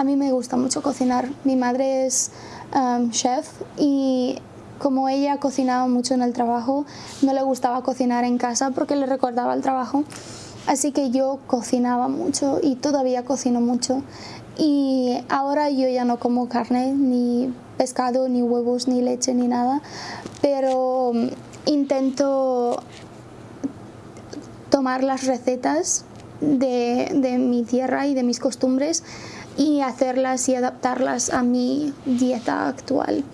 A mí me gusta mucho cocinar. Mi madre es um, chef y como ella cocinaba mucho en el trabajo, no le gustaba cocinar en casa porque le recordaba el trabajo. Así que yo cocinaba mucho y todavía cocino mucho. Y ahora yo ya no como carne, ni pescado, ni huevos, ni leche, ni nada. Pero um, intento tomar las recetas de, de mi tierra y de mis costumbres y hacerlas y adaptarlas a mi dieta actual.